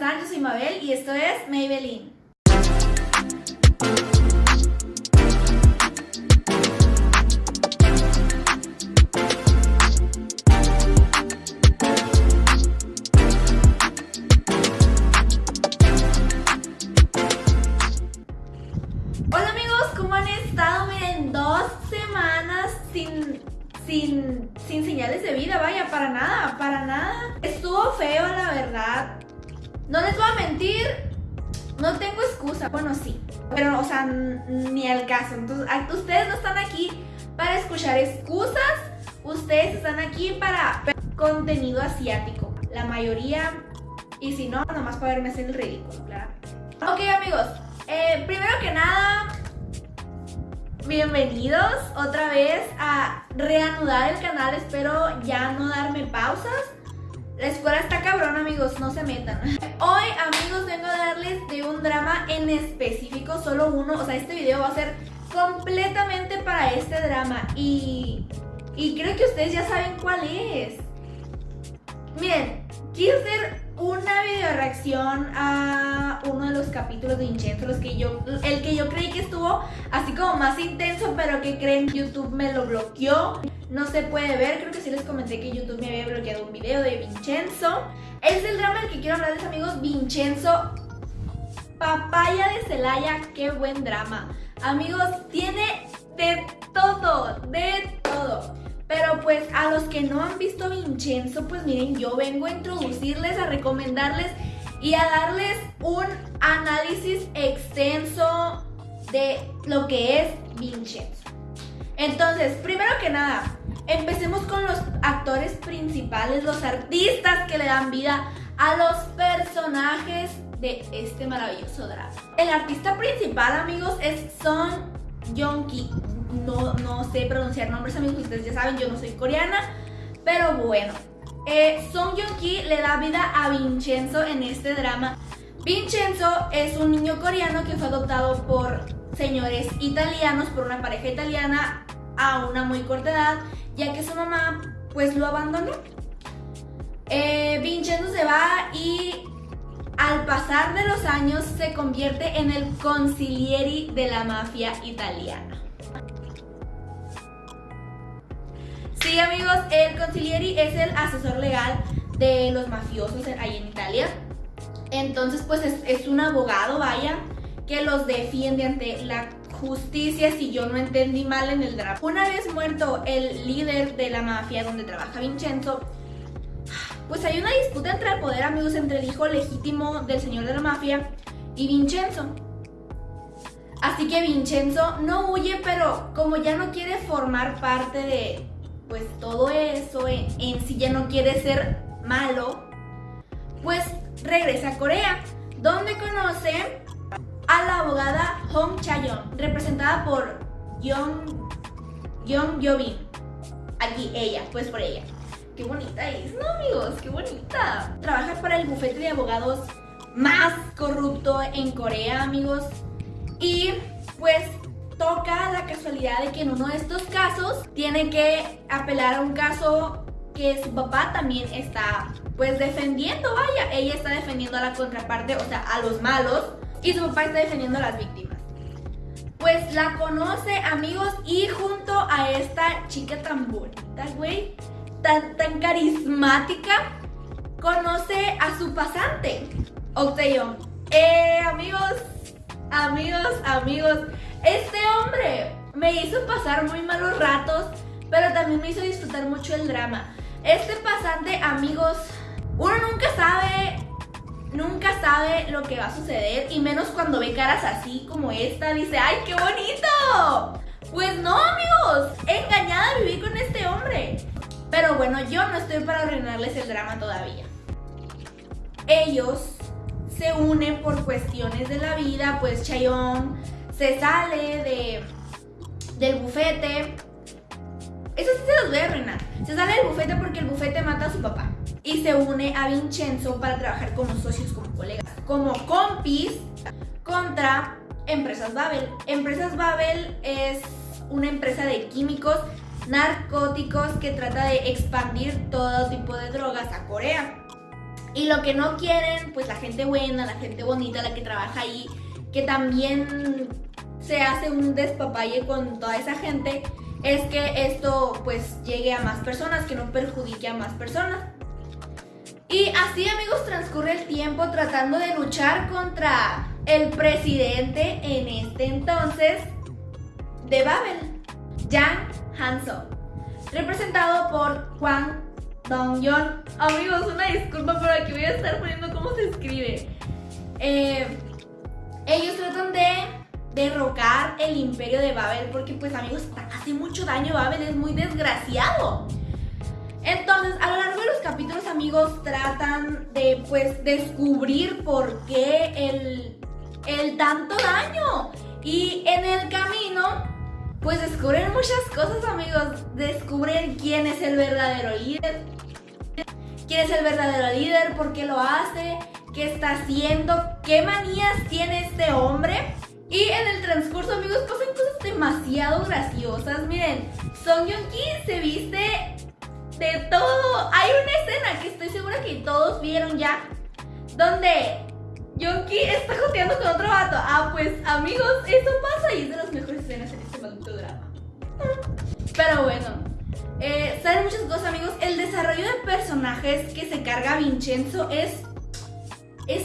están? Yo soy Mabel y esto es Maybelline. Hola amigos, ¿cómo han estado? Miren, dos semanas sin, sin, sin señales de vida, vaya, para nada, para nada. Estuvo feo, la verdad. No les voy a mentir, no tengo excusa. Bueno, sí, pero, o sea, ni al caso. Entonces, ustedes no están aquí para escuchar excusas, ustedes están aquí para contenido asiático. La mayoría, y si no, nomás para verme hacer el ridículo, claro. Ok, amigos, eh, primero que nada, bienvenidos otra vez a reanudar el canal. Espero ya no darme pausas. La escuela está cabrón, amigos, no se metan. Hoy, amigos, vengo a darles de un drama en específico, solo uno. O sea, este video va a ser completamente para este drama. Y, y creo que ustedes ya saben cuál es. Miren, quiero hacer una video reacción a uno de los capítulos de Vincenzo, los que yo, el que yo creí que estuvo así como más intenso, pero que creen YouTube me lo bloqueó. No se puede ver, creo que sí les comenté que YouTube me había bloqueado un video de Vincenzo. Es el drama del que quiero hablarles amigos, Vincenzo Papaya de Celaya, qué buen drama. Amigos, tiene de todo, de todo. Pero pues a los que no han visto Vincenzo, pues miren, yo vengo a introducirles, a recomendarles y a darles un análisis extenso de lo que es Vincenzo. Entonces, primero que nada, empecemos con los actores principales, los artistas que le dan vida a los personajes de este maravilloso drama. El artista principal, amigos, es Son Yong-ki no, no sé pronunciar nombres amigos, ustedes ya saben, yo no soy coreana, pero bueno. Eh, Song Joong-ki le da vida a Vincenzo en este drama. Vincenzo es un niño coreano que fue adoptado por señores italianos, por una pareja italiana a una muy corta edad, ya que su mamá pues lo abandonó. Eh, Vincenzo se va y al pasar de los años se convierte en el consiglieri de la mafia italiana. Sí, amigos, el consiglieri es el asesor legal de los mafiosos ahí en Italia. Entonces, pues es, un abogado, vaya, que los defiende ante la justicia si yo no entendí mal en el drama. Una vez muerto el líder de la mafia donde trabaja Vincenzo, pues hay una disputa entre el poder, amigos, entre el hijo legítimo del señor de la mafia y Vincenzo. Así que Vincenzo no huye, pero como ya no quiere formar parte de, pues todo eso en, sí ya no quiere ser malo, pues regresa a Corea, donde conoce a la abogada Hong Chayon, representada por Young, Young Yobin. Aquí ella, pues por ella. Qué bonita es, ¿no amigos? Qué bonita. Trabaja para el bufete de abogados más corrupto en Corea, amigos. Y pues toca la casualidad de que en uno de estos casos tiene que apelar a un caso que su papá también está pues defendiendo, vaya, ella está defendiendo a la contraparte, o sea, a los malos, y su papá está defendiendo a las víctimas. Pues la conoce, amigos, y junto a esta chica tan bonita, güey, tan, tan carismática, conoce a su pasante, Octeon. Eh, amigos, amigos, amigos, este hombre me hizo pasar muy malos ratos, pero también me hizo disfrutar mucho el drama. Este pasante, amigos, uno nunca sabe, nunca sabe lo que va a suceder y menos cuando ve caras así como esta, dice, ¡ay, qué bonito! Pues no, amigos, engañada viví con este hombre. Pero bueno, yo no estoy para arruinarles el drama todavía. Ellos se unen por cuestiones de la vida, pues Chayon se sale de, del bufete. Eso sí se los voy a arruinar. Se sale del bufete porque el bufete mata a su papá. Y se une a Vincenzo para trabajar como socios, como colegas, como compis contra Empresas Babel. Empresas Babel es una empresa de químicos narcóticos que trata de expandir todo tipo de drogas a Corea. Y lo que no quieren, pues la gente buena, la gente bonita, la que trabaja ahí, que también se hace un despapalle con toda esa gente, es que esto pues llegue a más personas, que no perjudique a más personas. Y así amigos transcurre el tiempo tratando de luchar contra el presidente en este entonces de Babel, Jan Hanso, representado por Juan Dong-yeon. Amigos, una disculpa, pero aquí voy a estar poniendo cómo se escribe. Eh, ellos tratan de derrocar el imperio de Babel porque pues amigos hace mucho daño Babel es muy desgraciado entonces amigos tratan de pues descubrir por qué el, el tanto daño. Y en el camino pues descubren muchas cosas amigos. Descubren quién es el verdadero líder quién es el verdadero líder por qué lo hace qué está haciendo qué manías tiene este hombre. Y en el transcurso, amigos, pasan cosas demasiado graciosas. Miren, Song Joong se viste de todo. Hay una escena que estoy segura que todos vieron ya, donde Joong Ki está joteando con otro vato. Ah, pues, amigos, eso pasa y es de las mejores escenas en este maldito drama. Pero bueno, eh, salen muchas cosas, amigos. El desarrollo de personajes que se carga Vincenzo es. es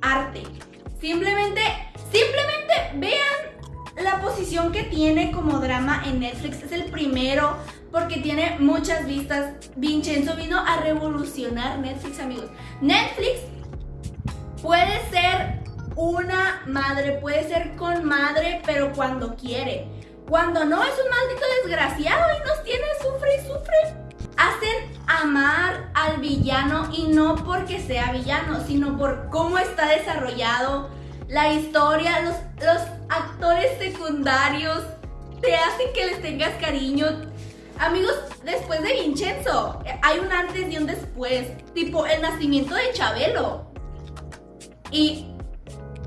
arte. Simplemente Simplemente vean la posición que tiene como drama en Netflix. Es el primero porque tiene muchas vistas. Vincenzo vino a revolucionar Netflix, amigos. Netflix puede ser una madre, puede ser con madre, pero cuando quiere. Cuando no, es un maldito desgraciado y nos tiene sufre y sufre. Hacen amar al villano y no porque sea villano, sino por cómo está desarrollado la historia, los, actores secundarios te hacen que les tengas cariño. Amigos, después de Vincenzo, hay un antes y un después. Tipo, el nacimiento de Chabelo. Y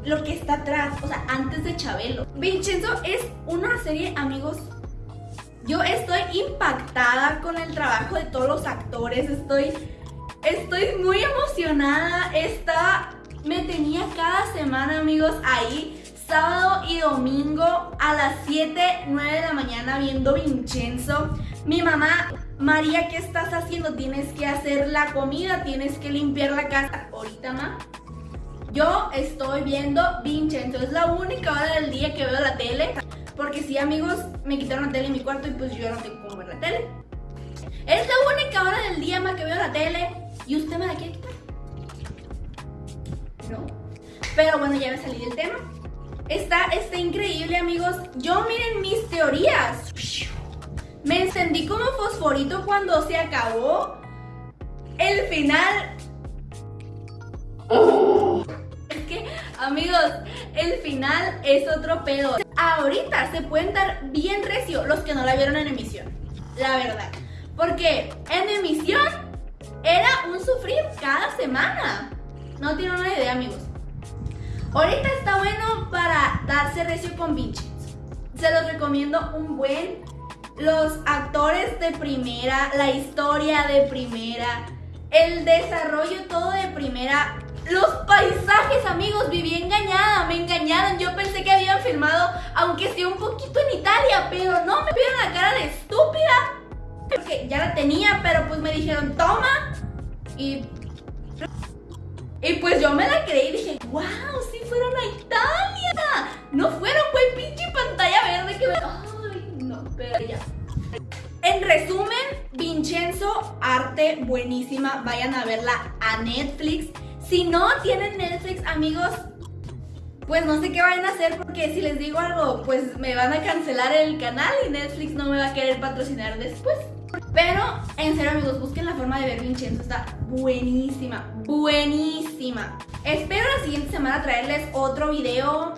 lo que está atrás, o sea, antes de Chabelo. Vincenzo es una serie, amigos. Yo estoy impactada con el trabajo de todos los actores. Estoy, estoy muy emocionada. Está me tenía cada semana, amigos, ahí sábado y domingo a las 7, 9 de la mañana viendo Vincenzo. Mi mamá, María, ¿qué estás haciendo? Tienes que hacer la comida, tienes que limpiar la casa. Ahorita, ma. Yo estoy viendo Vincenzo. Es la única hora del día que veo la tele. Porque sí, amigos, me quitaron la tele en mi cuarto y pues yo no tengo cómo ver la tele. Es la única hora del día, ma, que veo la tele. Y usted me la quiere quitar. ¿no? Pero bueno, ya me salí del tema. Está, está increíble, amigos. Yo miren mis teorías. Me encendí como fosforito cuando se acabó el final. Es que, amigos, el final es otro pedo. Ahorita se pueden dar bien recio los que no la vieron en emisión. La verdad. Porque en emisión era un sufrir cada semana. No tiene una idea, amigos. Ahorita está bueno para darse recio con Vincenzo. Se los recomiendo un buen. Los actores de primera, la historia de primera, el desarrollo todo de primera. Los paisajes, amigos, viví engañada, me engañaron. Yo pensé que habían filmado, aunque sea un poquito en Italia, pero no, me vieron la cara de estúpida. Porque ya la tenía, pero pues me dijeron, toma. Y y pues yo me la creí y dije, wow, sí fueron buenísima. Vayan a verla a Netflix. Si no tienen Netflix, amigos, pues no sé qué vayan a hacer porque si les digo algo, pues me van a cancelar el canal y Netflix no me va a querer patrocinar después. Pero, en serio amigos, busquen la forma de ver Vincenzo, está buenísima, buenísima. Espero la siguiente semana traerles otro video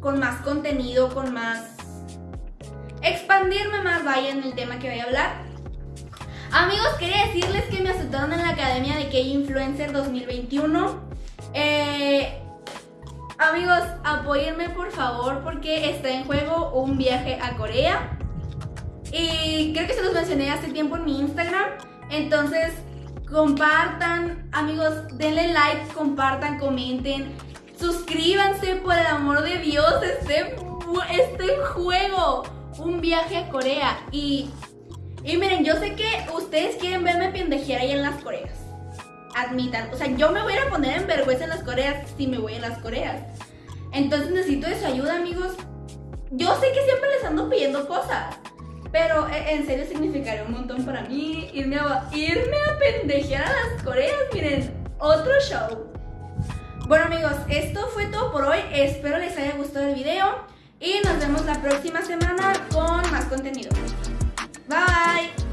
con más contenido, con más... Expandirme más, vaya, en el tema que voy a hablar. Amigos, quería decirles que me aceptaron en la Academia de K-Influencer 2021. Eh, amigos, apóyenme por favor porque está en juego un viaje a Corea. Y creo que se los mencioné hace tiempo en mi Instagram. Entonces, compartan, amigos, denle like, compartan, comenten, suscríbanse por el amor de Dios, este, este juego, un viaje a Corea y, y miren, yo sé que ustedes quieren verme pendejear ahí en las Coreas, admitan, o sea, yo me voy a poner en vergüenza en las Coreas si me voy en las Coreas, entonces necesito de su ayuda, amigos, yo sé que siempre les ando pidiendo cosas, pero e, en serio significaría un montón para mí irme a, irme a pendejear a las Coreas. Miren, otro show. Bueno amigos, esto fue todo por hoy. Espero les haya gustado el video. Y nos vemos la próxima semana con más contenido. Bye.